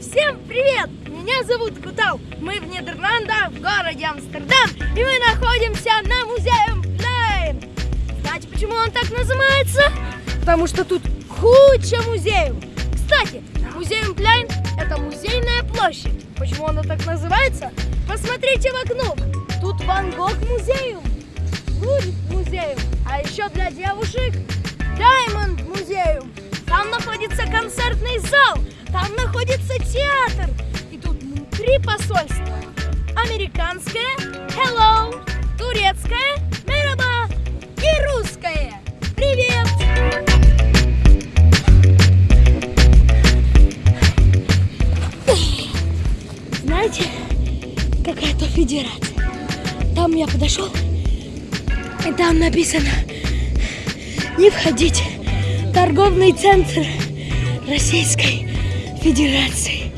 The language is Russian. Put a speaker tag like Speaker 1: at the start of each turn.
Speaker 1: Всем привет! Меня зовут Кутал. Мы в Нидерландах, в городе Амстердам, и мы находимся на музее Плейн. Знаете, почему он так называется? Потому что тут куча музеев. Кстати, музей Плейн – это музейная площадь. Почему она так называется? Посмотрите в окно. Тут Ван Гог музеем, Лурид музеем, а еще для девушек Даймонд музеем. Там находится концертный зал, там находится театр. И тут три посольства. Американское, hello, турецкое, мераба и русское. Привет! Знаете, какая-то федерация. Там я подошел, и там написано «Не входите» торговый центр Российской Федерации.